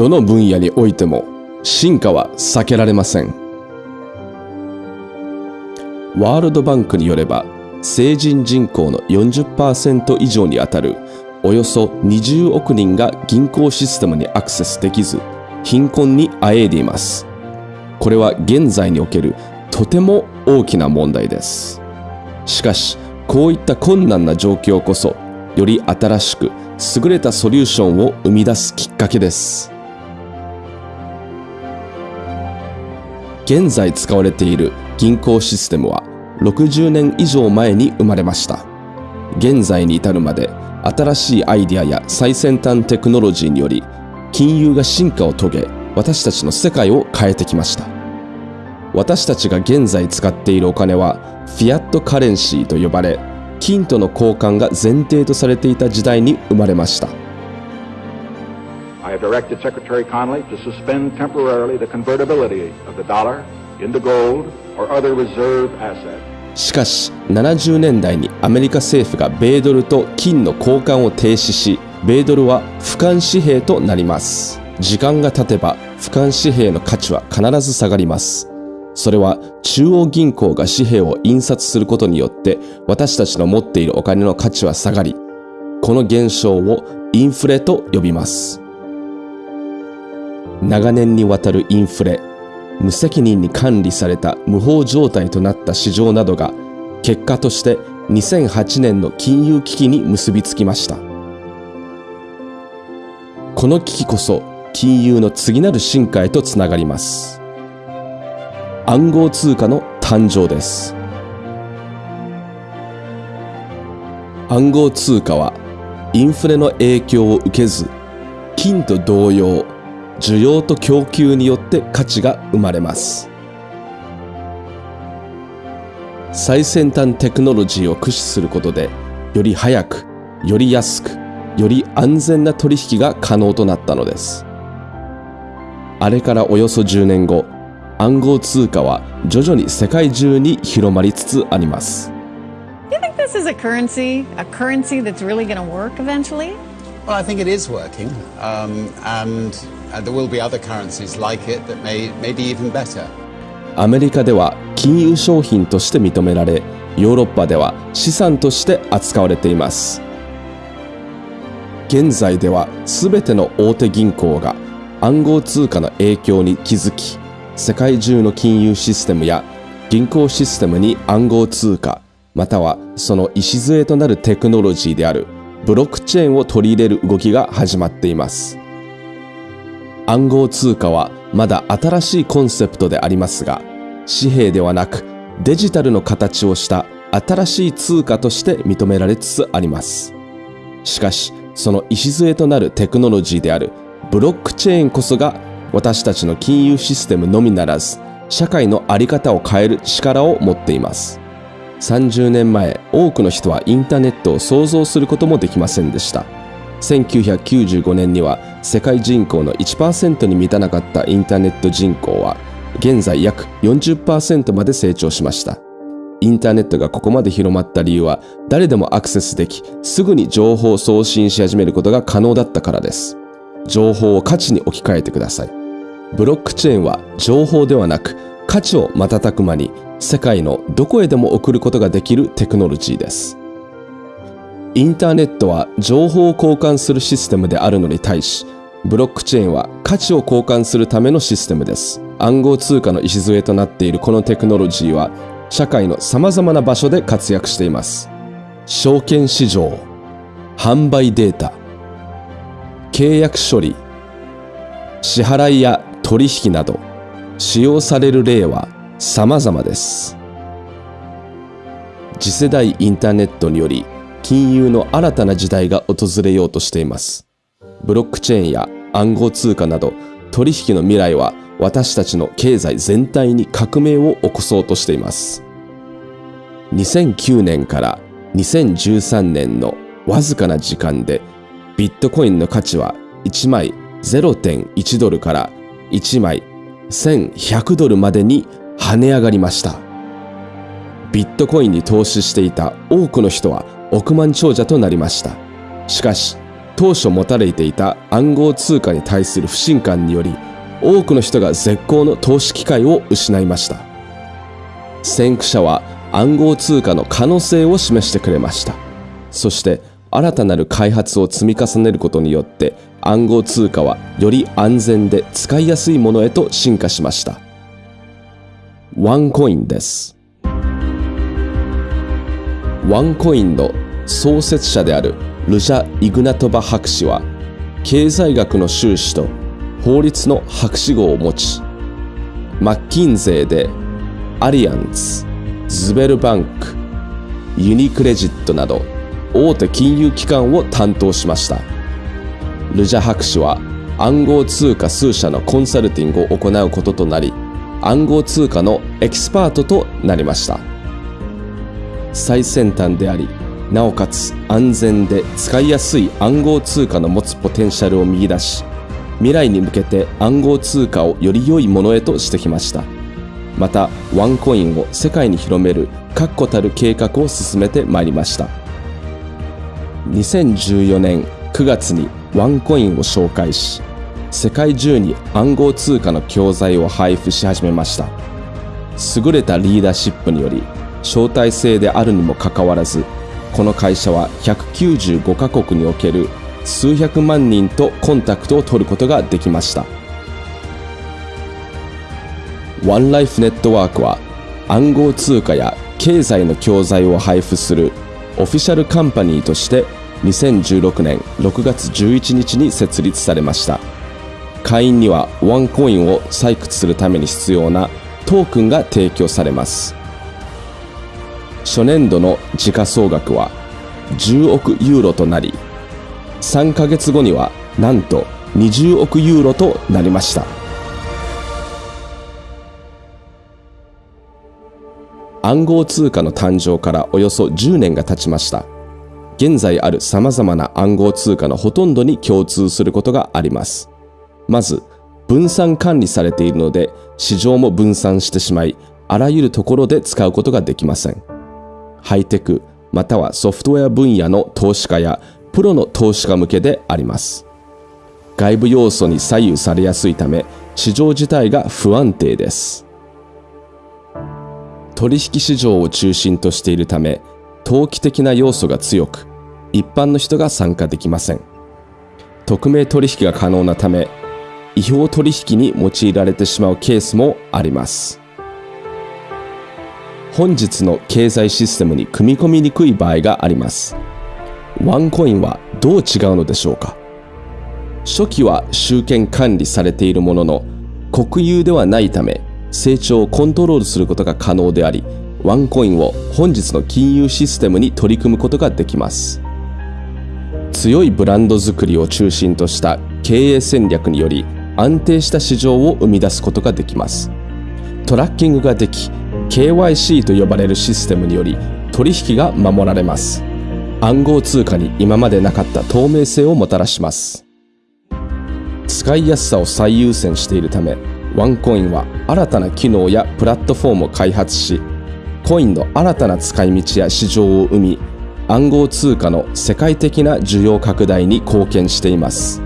どの分野においても進化は避けられません。ワールドバンクによれば成人人口の40%以上にあたるおよそ20億人が銀行システムにアクセスできず貧困にあえいでいます。これは現在におけるとても大きな問題です。しかしこういった困難な状況こそより新しく優れたソリューションを生み出すきっかけです。現在使われている銀行システムは60年以上前に生まれました。現在に至るまで新しいアイデアや最先端テクノロジーにより金融が進化を遂げ私たちの世界を変えてきました。私たちが現在使っているお金はフィアットカレンシーと呼ばれ金との交換が前提とされていた時代に生まれました。I have directed Secretary Connolly to suspend temporarily the convertibility of the dollar into gold or other reserve asset. しかし70年代にアメリカ政府が米ドルと金の交換を停止し米ドルは俯瞰紙幣となります。時間が経てば俯瞰紙幣の価値は必ず下がります。それは中央銀行が紙幣を印刷することによって私たちの持っているお金の価値は下がりこの現象をインフレと呼びます。長年にわたるインフレ無責任に管理された無法状態となった市場などが結果として2008年の金融危機に結びつきました。この危機こそ金融の次なる進化へとつながります。暗号通貨の誕生です。暗号通貨はインフレの影響を受けず金と同様需要と供給によって価値が生まれます最先端テクノロジーを駆使することでより早くより安くより安全な取引が可能となったのですあれからおよそ10年後暗号通貨は徐々に世界中に広まりつつあります Do you think this is a currency, a currency that's really going to work eventually? Well, I think it is working, um, and アメリカでは金融商品として認められヨーロッパでは資産として扱われています。現在では全ての大手銀行が暗号通貨の影響に気づき世界中の金融システムや銀行システムに暗号通貨またはその礎となるテクノロジーであるブロックチェーンを取り入れる動きが始まっています。暗号通貨はまだ新しいコンセプトでありますが紙幣ではなくデジタルの形をした新しい通貨として認められつつあります。しかしその礎となるテクノロジーであるブロックチェーンこそが私たちの金融システムのみならず社会の在り方を変える力を持っています。30年前多くの人はインターネットを想像することもできませんでした。1995年には世界人口の1%に満たなかったインターネット人口は現在約40%まで成長しました。インターネットがここまで広まった理由は誰でもアクセスできすぐに情報を送信し始めることが可能だったからです。情報を価値に置き換えてください。ブロックチェーンは情報ではなく価値を瞬く間に世界のどこへでも送ることができるテクノロジーです。インターネットは情報を交換するシステムであるのに対しブロックチェーンは価値を交換するためのシステムです。暗号通貨の礎となっているこのテクノロジーは社会の様々な場所で活躍しています。証券市場販売データ契約処理支払いや取引など使用される例は様々です。次世代インターネットにより金融の新たな時代が訪れようとしています。ブロックチェーンや暗号通貨など取引の未来は私たちの経済全体に革命を起こそうとしています。2009年から2013年のわずかな時間でビットコインの価値は1枚0.1ドルから1枚1100ドルまでに跳ね上がりました。ビットコインに投資していた多くの人は億万長者となりました。しかし当初持たれていた暗号通貨に対する不信感により多くの人が絶好の投資機会を失いました。先駆者は暗号通貨の可能性を示してくれました。そして新たなる開発を積み重ねることによって暗号通貨はより安全で使いやすいものへと進化しました。ワンコインです。ワンコインの創設者であるルジャ・イグナトバ博士は経済学の修士と法律の博士号を持ちマッキンゼーでアリアンツズベルバンクユニクレジットなど大手金融機関を担当しました。ルジャ博士は暗号通貨数社のコンサルティングを行うこととなり暗号通貨のエキスパートとなりました。最先端でありなおかつ安全で使いやすい暗号通貨の持つポテンシャルを見出し未来に向けて暗号通貨をより良いものへとしてきました。またワンコインを世界に広める確固たる計画を進めてまいりました。2014年9月にワンコインを紹介し世界中に暗号通貨の教材を配布し始めました。優れたリーダーシップにより招待制であるにもかかわらずこの会社は195カ国における数百万人とコンタクトを取ることができました。ワンライフネットワークは暗号通貨や経済の教材を配布するオフィシャルカンパニーとして2016年6月11日に設立されました。会員にはワンコインを採掘するために必要なトークンが提供されます。初年度の時価総額は10億ユーロとなり3ヶ月後にはなんと20億ユーロとなりました。暗号通貨の誕生からおよそ10年が経ちました。現在ある様々な暗号通貨のほとんどに共通することがあります。まず分散管理されているので市場も分散してしまいあらゆるところで使うことができません。ハイテクまたはソフトウェア分野の投資家やプロの投資家向けであります。外部要素に左右されやすいため市場自体が不安定です。取引市場を中心としているため投機的な要素が強く一般の人が参加できません。匿名取引が可能なため違法取引に用いられてしまうケースもあります。本日の経済システムに組み込みにくい場合があります。ワンコインはどう違うのでしょうか？初期は集権管理されているものの国有ではないため成長をコントロールすることが可能でありワンコインを本日の金融システムに取り組むことができます。強いブランド作りを中心とした経営戦略により安定した市場を生み出すことができます。トラッキングができ KYC と呼ばれるシステムにより取引が守られます。暗号通貨に今までなかった透明性をもたらします。使いやすさを最優先しているためワンコインは新たな機能やプラットフォームを開発しコインの新たな使い道や市場を生み暗号通貨の世界的な需要拡大に貢献しています。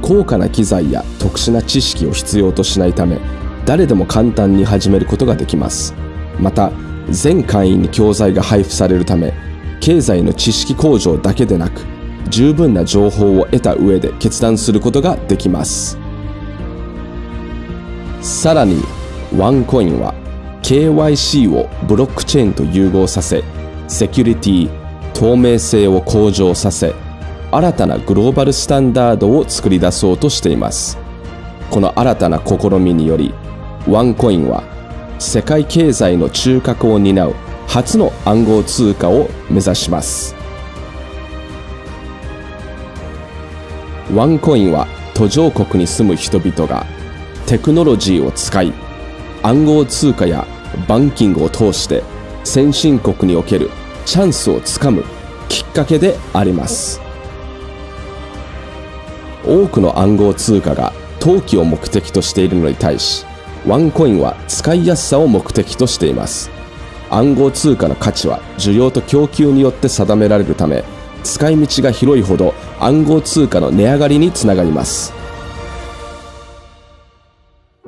高価な機材や特殊な知識を必要としないため誰でも簡単に始めることができます。また全会員に教材が配布されるため経済の知識向上だけでなく十分な情報を得た上で決断することができます。さらにワンコインは KYC をブロックチェーンと融合させセキュリティ透明性を向上させ新たなグローバルスタンダードを作り出そうとしています。この新たな試みによりワンコインは世界経済の中核を担う初の暗号通貨を目指します。ワンコインは途上国に住む人々がテクノロジーを使い暗号通貨やバンキングを通して先進国におけるチャンスをつかむきっかけであります。多くの暗号通貨が投機を目的としているのに対しワンコインは使いやすさを目的としています。暗号通貨の価値は需要と供給によって定められるため使い道が広いほど暗号通貨の値上がりにつながります。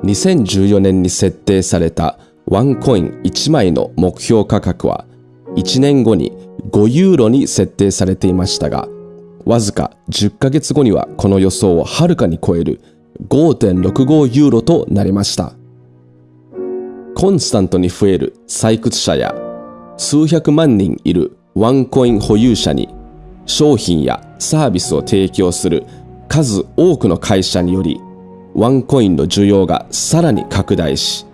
2014年に設定されたワンコイン1枚の目標価格は1年後に5ユーロに設定されていましたがわずか10ヶ月後にはこの予想をはるかに超える5.65ユーロとなりました。コンスタントに増える採掘者や数百万人いるワンコイン保有者に商品やサービスを提供する数多くの会社によりワンコインの需要がさらに拡大し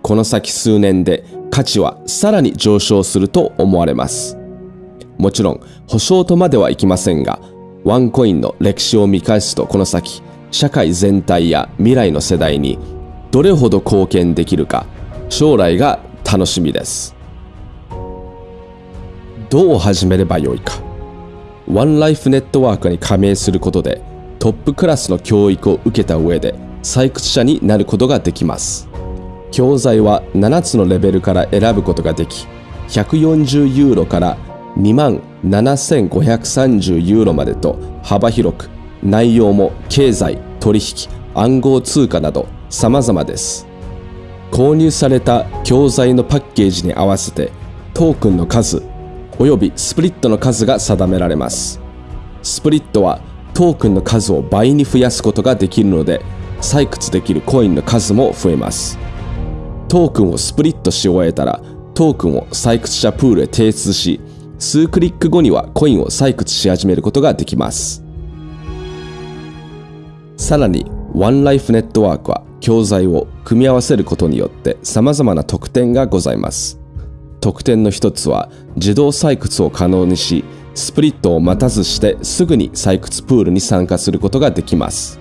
この先数年で価値はさらに上昇すると思われます。もちろん保証とまではいきませんがワンコインの歴史を見返すとこの先社会全体や未来の世代にどれほど貢献できるか将来が楽しみです。どう始めればよいか。ワンライフネットワークに加盟することでトップクラスの教育を受けた上で採掘者になることができます。教材は7つのレベルから選ぶことができ140ユーロから2万7530ユーロまでと幅広く内容も経済取引暗号通貨など様々です。購入された教材のパッケージに合わせてトークンの数およびスプリットの数が定められます。スプリットはトークンの数を倍に増やすことができるので採掘できるコインの数も増えます。トークンをスプリットし終えたらトークンを採掘者プールへ提出し数クリック後にはコインを採掘し始めることができます。さらにワンライフネットワークは教材を組み合わせることによって様々な特典がございます。特典の一つは自動採掘を可能にしスプリットを待たずしてすぐに採掘プールに参加することができます。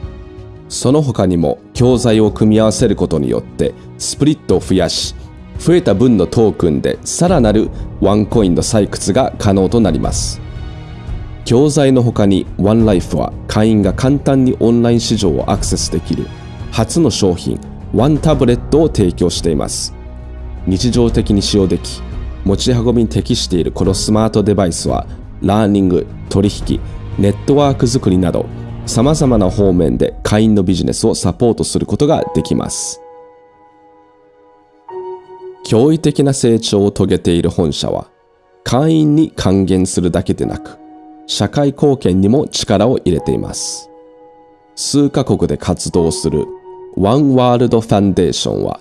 その他にも教材を組み合わせることによってスプリットを増やし増えた分のトークンでさらなるワンコインの採掘が可能となります。教材の他にワンライフは会員が簡単にオンライン市場をアクセスできる初の商品ワンタブレットを提供しています。日常的に使用でき持ち運びに適しているこのスマートデバイスはラーニング取引ネットワーク作りなど様々な方面で会員のビジネスをサポートすることができます。驚異的な成長を遂げている本社は会員に還元するだけでなく社会貢献にも力を入れています。数カ国で活動するワンワールドファンデーションは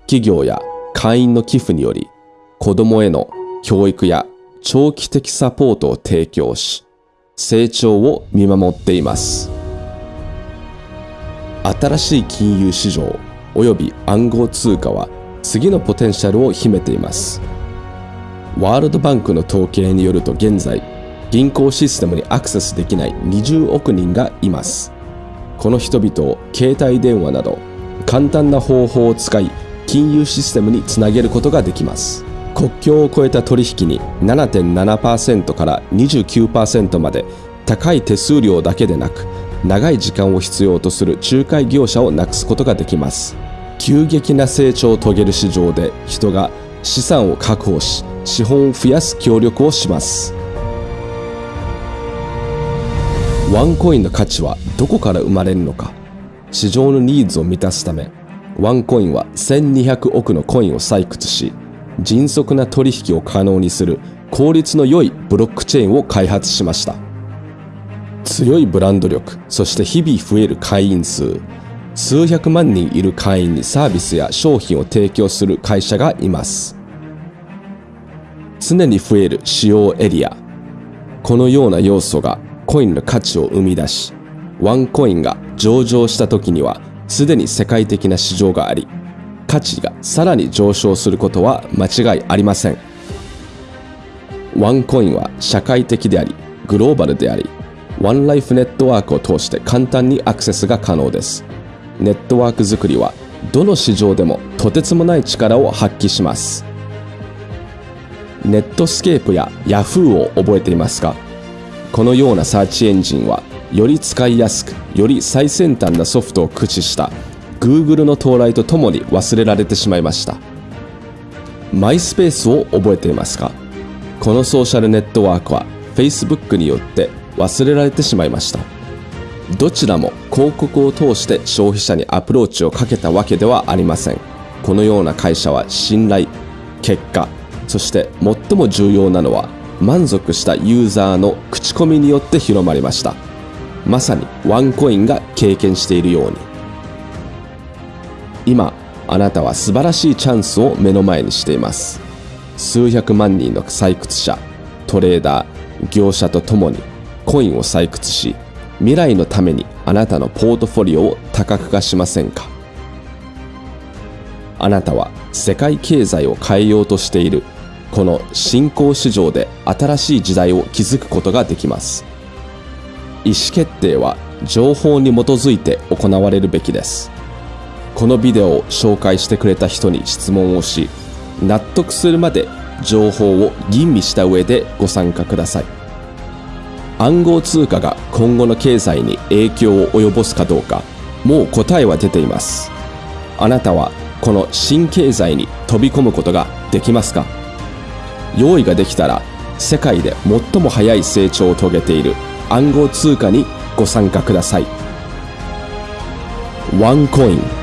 企業や会員の寄付により子供への教育や長期的サポートを提供し成長を見守っています。新しい金融市場及び暗号通貨は次のポテンシャルを秘めています。ワールドバンクの統計によると現在銀行システムにアクセスできない20億人がいます。この人々を携帯電話など簡単な方法を使い金融システムにつなげることができます。国境を越えた取引に7.7%から29%まで高い手数料だけでなく長い時間を必要とする仲介業者をなくすことができます。急激な成長を遂げる市場で人が資産を確保し資本を増やす協力をします。ワンコインの価値はどこから生まれるのか。市場のニーズを満たすためワンコインは1200億のコインを採掘し迅速な取引を可能にする効率の良いブロックチェーンを開発しました。強いブランド力そして日々増える会員数数百万人いる会員にサービスや商品を提供する会社がいます。常に増える使用エリアこのような要素がコインの価値を生み出しワンコインが上場した時にはすでに世界的な市場があり価値がさらに上昇することは間違いありません。ワンコインは社会的でありグローバルでありワンライフネットワークを通して簡単にアクセスが可能です。ネットワーク作りはどの市場でもとてつもない力を発揮します。Netscape や Yahoo を覚えていますか？このようなサーチエンジンはより使いやすくより最先端なソフトを駆使した Google の到来とともに忘れられてしまいました。 MySpace を覚えていますか？このソーシャルネットワークは Facebook によって忘れられてしまいました。どちらも広告を通して消費者にアプローチをかけたわけではありません。このような会社は信頼結果そして最も重要なのは満足したユーザーの口コミによって広まりました。まさにワンコインが経験しているように。今あなたは素晴らしいチャンスを目の前にしています。数百万人の採掘者トレーダー業者とともにコインを採掘し未来のためにあなたのポートフォリオを多角化しませんか。あなたは世界経済を変えようとしているこの新興市場で新しい時代を築くことができます。意思決定は情報に基づいて行われるべきです。このビデオを紹介してくれた人に質問をし納得するまで情報を吟味した上でご参加ください。暗号通貨が今後の経済に影響を及ぼすかどうかもう答えは出ています。あなたはこの新経済に飛び込むことができますか？用意ができたら世界で最も早い成長を遂げている。暗号通貨にご参加ください。ワンコイン